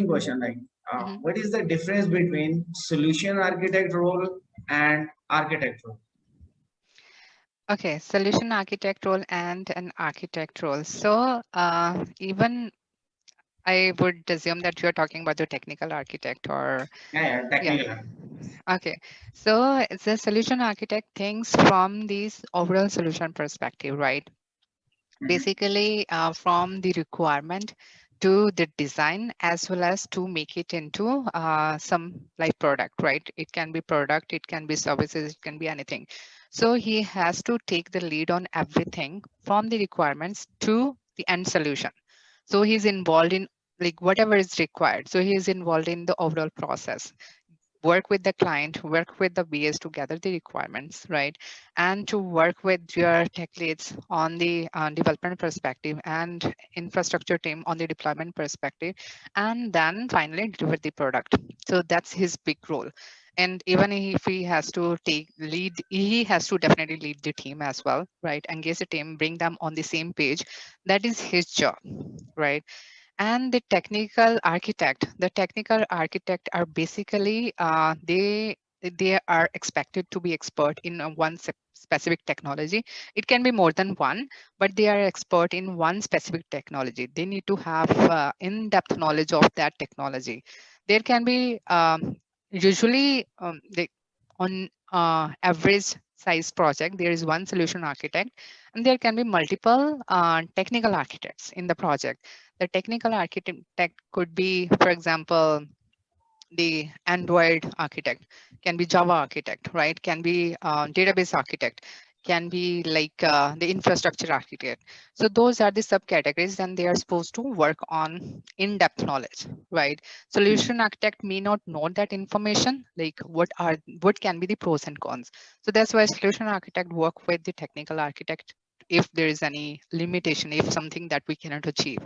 question like uh, Mhm. what is the difference between solution architect role and architect role Okay, solution architect role and an architect role. So uh, even I would assume that you're talking about the technical architect or yeah, yeah yeah. technical Okay, so the solution architect thinks from this overall solution perspective, right? Mhm. Basically, uh, from the requirement to the design as well as to make it into uh, some like product, right? It can be product, it can be services, it can be anything. So he has to take the lead on everything from the requirements to the end solution. So he's involved in like whatever is required. So he is involved in the overall process work with the client, work with the BAs to gather the requirements, right? And to work with your tech leads on the uh, development perspective and infrastructure team on the deployment perspective, and then finally deliver the product. So that's his big role. And even if he has to take lead, he has to definitely lead the team as well, right? Engage the team, bring them on the same page. That is his job, right? And the technical architect the technical architect are basically uh, they they are expected to be expert in one specific technology. It can be more than one but they are expert in one specific technology. They need to have uh, in-depth knowledge of that technology. There can be um, usually um, they, on uh, average size project there is one solution architect and there can be multiple uh, technical architects in the project the technical architect could be, for example, the Android architect, can be Java architect, right? Can be uh, database architect, can be like uh, the infrastructure architect. So those are the subcategories and they are supposed to work on in-depth knowledge, right? Solution architect may not know that information, like what are what can be the pros and cons. So that's why solution architect work with the technical architect if there is any limitation, if something that we cannot achieve,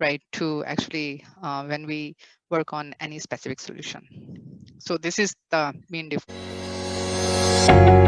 right? To actually, uh, when we work on any specific solution. So this is the main difference.